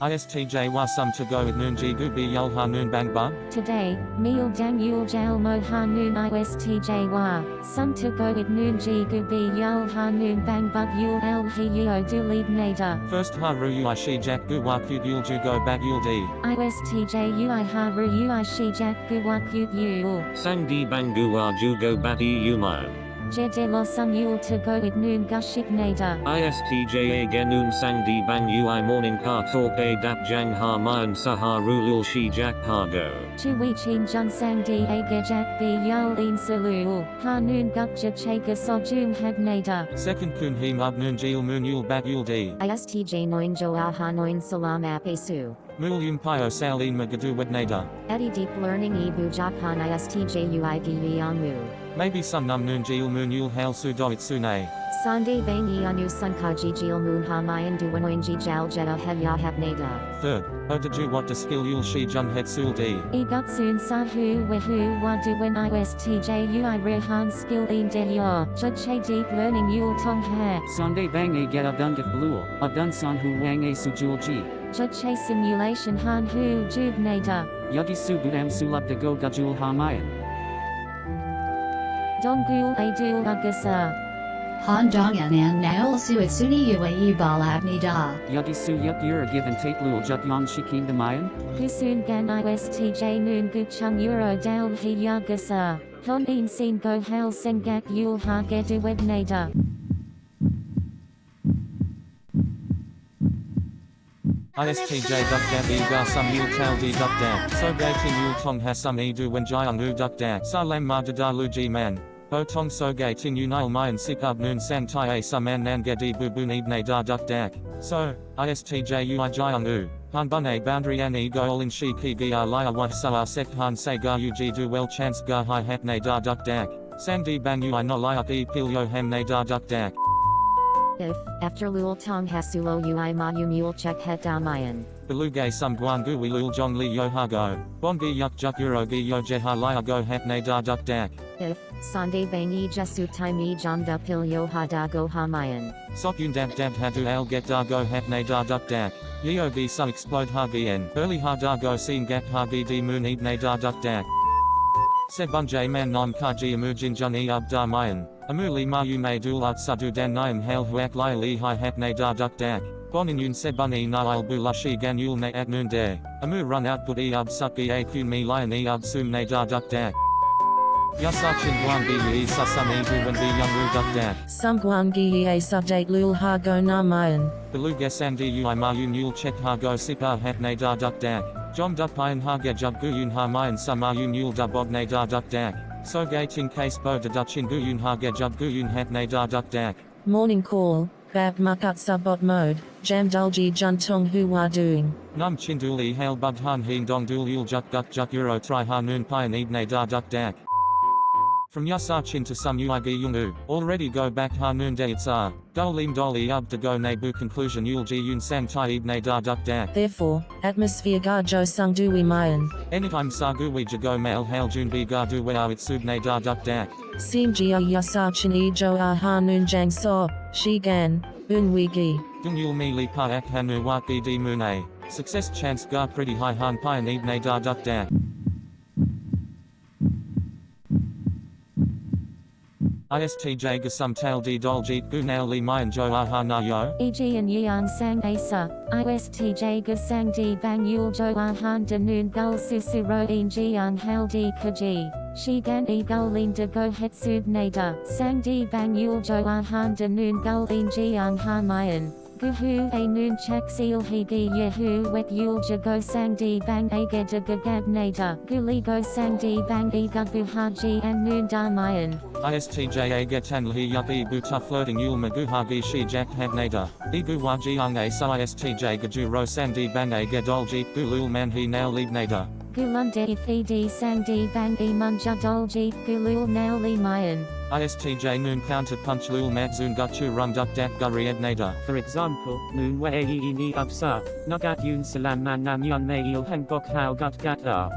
ISTJ wa sum to go with noon ji gu bi yul ha noon bang bug. Today, meal dang yul jail mo ha noon istj wa, sun to go with noon ji gu bi yul ha noon bang bug yul el he yo do lead nader. First ha ru ui shi jack gu wa yul ju go bag yul di. istj ui ha ru ui shi jack gu wa yul. Sang di bangu wa ju go. Je de lo sun yul to go with noon gushik nader. ISTJA genun sang di bang ui morning ka talk a dap jang ha mayan saha rulul shi jack ha go. Chu wi chin jun sang di a ge jack bi yul in salul. Ha noon guk je chega so jung hag nader. Second kun he mub noon jil moon yul bag yul di. ISTJ noin jo aha noin salam apesu. Mul yum pio sal in magadu wed nader. Eddie Deep Learning Ebu Japan ISTJ UID Yamu. Maybe some num noon jil moon yul hail su do it sune. Sande Bang Anu Sunkaji Jil Moon Hamayan Duwanoinji Jal Jetta Hevya Habnada. Third, oh o daju what to skill yul shi jun het sul di. Egutsun Sahu Wehu Waduwen ISTJ UI Rehan Skill In Delyo. Judche Deep Learning Yul Tong He. Sunday bang a get abdungif blue, abdun san hu wang a sujul ji. Judche Simulation Han Hu Jub Nada. Yugi su budam sulap de go gajul hamayan. Dongul Adul Agasa. Han dong an an naol su suni ue bal abni da. Yugi su yuk yura given take lul juk yon shikim de mayan. Gusun Gan ISTJ Noon Guchung Euro Dal He Yagasa. Hon In Sin Go Hal Sengak Yul Ha Gedu Web ISTJ duck dab e ga sum yul tal di duck dab. So gay tin yul tong ha sum e du when jayang u duck dab. Sa lam ma da da lu ji man. O tong so gay tin yu nile mayan sik up noon san tai a sum an nan gedi bu bu ibne da duck dak. So, ISTJ ui jayang u. Han bun a boundary an e goal in shi ki a laya wa sa a sek han se ga u ji du well chance ga hi hat ne da duck dak. Sang di bang ui no layak e pil yo ham ne da duck dak. If, after Lul Tong Hasulo Ui Ma Yu Mule Check Het Damayan. Belugay sum guan gu wi lul jong li yo ha go. Bon gi yuk juk euro gi yo je ha laya go hat ne da duck dak. If, Sande Bangi Jasu Taimi Jamda Pil Yo Ha Da Go Hamayan. Sok yun dab dab ha du al get da go hat ne da duck dak. Yo gi su explode ha en. Early ha da go seen gap ha di moon ib ne da duck dak. Se bun j man non ka ji emujin jun e ab da mayan. Amuli ma yu may dul at sadu dan nyam hail huak li li hi hat ne da duck dak. Bon in yun se bun e na il bu lashi gan yul ne at noon day. Amu run out good e ab suk e a kun me lion e ab sum ne da duck dak. Yasachin guan bi yi susum e du when bi young ru duck dak. Sumguangi a subject lul ha go na mayan. Beluga sandi ui ma yun yul check ha go sipa hat ne da duck dak. Jom duck pion ha ge jub gu yun ha mayan sama yun yul da bog ne da duck dak. So gay tin case bo da dutchin gu yun ha ge jub gu yun hat ne da duck dak. Morning call, bab mukut subbot mode, jam dulji hu wa doing. Num chinduli hail bug han heen dong dul yul juk guk juk euro tri ha noon pion ib ne da duck dak. From Yasachin to some Uigi Yungu, already go back ha noon day itsa. Dolim doli ub to go nebu conclusion yul ji yun sang tai ibne da duck dak. Therefore, atmosphere ga jo sung dui mayan. Anytime sagu we jago mail hail jun bi ga du we it subne da duck dak. Sim jio yasachin e jo a hanun jang so, shi gan, un wigi. Dung yul mi li pa ak hanu wa bi di mune. Success chance ga pretty high han pion ibne da duck dak. ISTJ gasum tal di doljit gu nail li mayan jo aha na yo. E.g. and Yang Sang Asa, ISTJ Gasang Di Bang Yul Jo Ahan De Noon Gul Susuro Jiang Hal Di Kaji. Shigan E Gulin De Go Hetsub Nada. Sang Di Bang Yul Jo Ahan De Noon Gul In Jiang Ha Mayan. Guhu a noon chak seal higi yehu wet yul jago bang aga de gagab nada. Guli go sang di bang e gugu haji and noon damayan. ISTJ a getan li yup e buta floating yul magu hagi shi jak hat nada. Igu wajiang a sa ISTJ gaju ro sang di bang a gedol jeep gulul man he nail lead nada. Gulunde ithi di sang di bang e munja dol jeep gulul nail li mayan. ISTJ noon counter punch lul matzun guchu run duck dak guri ed nada. For example, noon wei yi ni upsa, nagat yun salam man nam yun mei il heng bok hao gut gat a.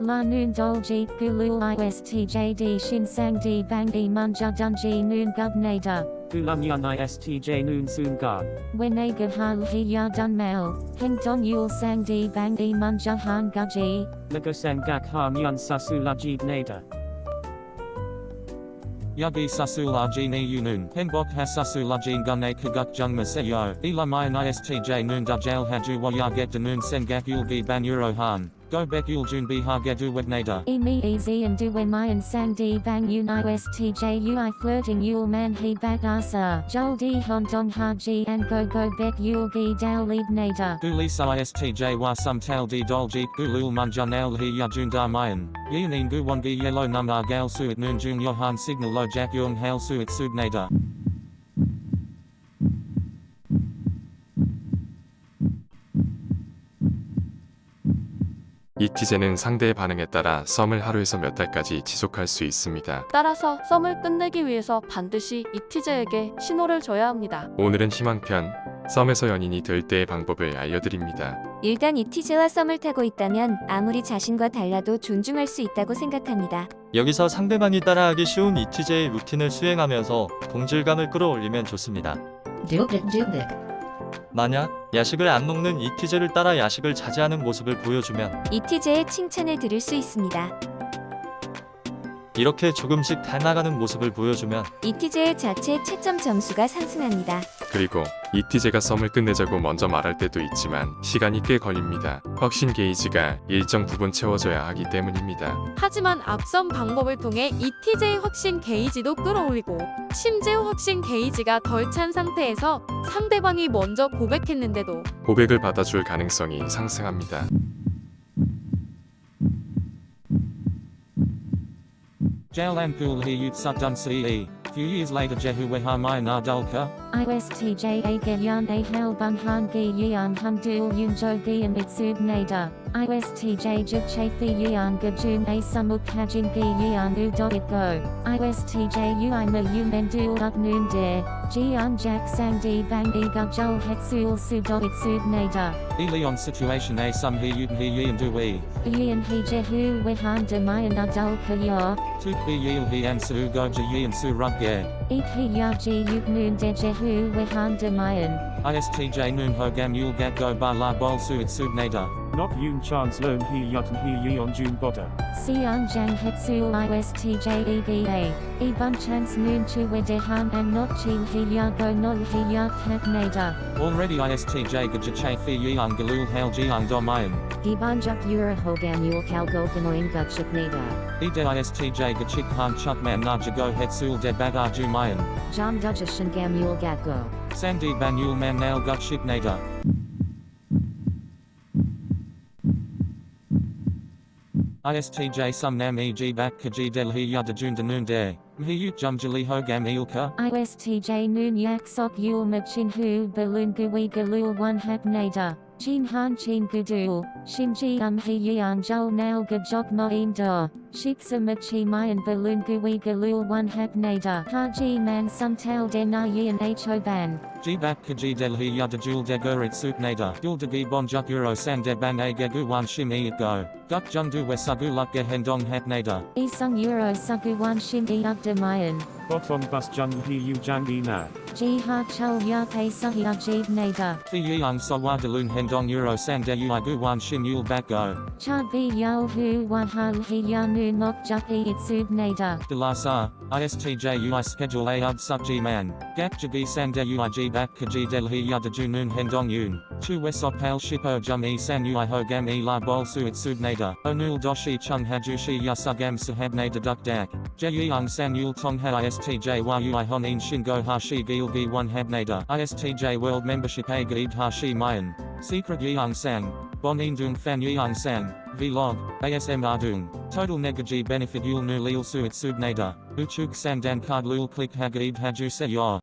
La noon dol jeep gulul istjd shin sang di bang e munja dunji noon gub nada. Gulam yun istj noon soon ga. Wenega hal hiya dun mel, heng don yul sang di bang e munjahan gaji, Lagosang gak ha myon sasulajib nada. Yagi sasul rg ni yunun. Henbok ha sasul rg gunne kaguk jungma seyo. Ilamayan istj noon dajal haju wa yaget danun sen gak yulgi ban euro han. Go bek yul jun bi ha gedu wednada. e me easy and do when mayan sang di bang un istj ui flirting yul man he bat asa, jol di hon dong ha ji and go go bek yul gi dal lead nada. Gulisa istj wa sum tal di dolji gulul munjanel hi yajun da mayan. Yunin gu wongi yellow num argal suit noon jun yohan signal lo jak yung hail suit subnada. 이 티제는 상대의 반응에 따라 썸을 하루에서 몇 달까지 지속할 수 있습니다. 따라서 썸을 끝내기 위해서 반드시 이 티제에게 신호를 줘야 합니다. 오늘은 희망편, 썸에서 연인이 될 때의 방법을 알려드립니다. 일단 이티제와 썸을 타고 있다면 아무리 자신과 달라도 존중할 수 있다고 생각합니다. 여기서 상대방이 따라하기 쉬운 이티제의 루틴을 수행하면서 동질감을 끌어올리면 좋습니다. 만약 야식을 안 먹는 이티제를 따라 야식을 자제하는 모습을 보여주면 이티제의 칭찬을 들을 수 있습니다. 이렇게 조금씩 닮아가는 모습을 보여주면 이티제의 자체 채점 점수가 상승합니다. 그리고 이 티제가 썸을 끝내자고 먼저 말할 때도 있지만 시간이 꽤 걸립니다. 확신 게이지가 일정 부분 채워져야 하기 때문입니다. 하지만 앞선 방법을 통해 이티제의 확신 게이지도 끌어올리고 심지어 확신 게이지가 덜 찬 상태에서 상대방이 먼저 고백했는데도 고백을 받아줄 가능성이 상승합니다. Jalan kul ce. Few years later jehu. ISTJ a gelyan a hal bun han gi yan hum dul yun jo gi and itsub nada. ISTJ jib chafi yan gajun a samuk hajin gi yan u dot it go. ISTJ ui ma yu men dul up noon de. Jian jack sang di bang e gajul hetsul su dot it sub nada. Elion situation a sum hi yut hi yi and do we. Ian he jehu wehan de mayan adul kayor. Tuk bi yil hi and su go je yi and su ge. Eat he ya ji yut noon de jehu wehan de mayan. ISTJ noon ho gam yul gat go ba la bol su it subnada. Not yun Chan's learn he yut hi yi on jun boda. Sian Jang Hetsul ISTJ EVA. E bun chance noon chu de han and not chi he ya go no he ya kat nada. Already ISTJ gaja chafi yi ang galul hail jiang do mayan. Gibanjuk Yura Hogan Yul Kalgo Ganoin Gutship Nada. Ide ISTJ gachik han chukman na jago hetsul de bagar ju mayan. Jam Dutcha Shingam Yul Gatgo. Sandi ban yul man nail gutship nada. ISTJ sum nam e g bat kaji del hi yada jun de noon de. Mhi yut hogam ilka. ISTJ Noon Yak Sok Yul Machin Hu Balloon Gui Galul One Hap Nada. Jin Han Chin Gudul. Shinji Um He Yan Jol Nail Gajok Moin Da. Shiksa Machi Mayan Balloon Gui Galul One Hap Nada. Haji Man Sum Tal De Na Yin Ho Ban. G bat kaji del hi yada jul de gurit sup nada. Gul de gi bon juk euro san de bang a gegu wan shim e it go. Guk jung du we sagu luk ge hendong hap nada. E Sung Euro Sugu One Shin E Up De Mayan. Bottom bus jun hi yu jangi na. Ji Ha Chul Ya Pei Suhi Ajib Nada. Fi yang so wa de lun hendong euro san de ui gu wan shim yul bat go. Cha Bi Yo Hu Wan Ha He Ya Nu Mok Juk E Itsub Nada. De la sa. ISTJ ui schedule a ub sub g man. Gak jagi san de ui g bat kaji del hi hendong yun. Chu wesop pal shipo jum e san ui ho gam e la bol su it sub nada. Onul doshi chung hajushi yasugam sahab nada duk dak. Je yang san yul tong ha ISTJ wa ui hon in shingo ha shi gil gi one hab nada. ISTJ world membership a gaib ha shi mayan. Secret yang sang. Bon indung fan yang sang. Vlog. ASM ardung. Total negaji benefit yul nu lil su it sub nada. Uchuk sandan card lul click hagaib haju se yor.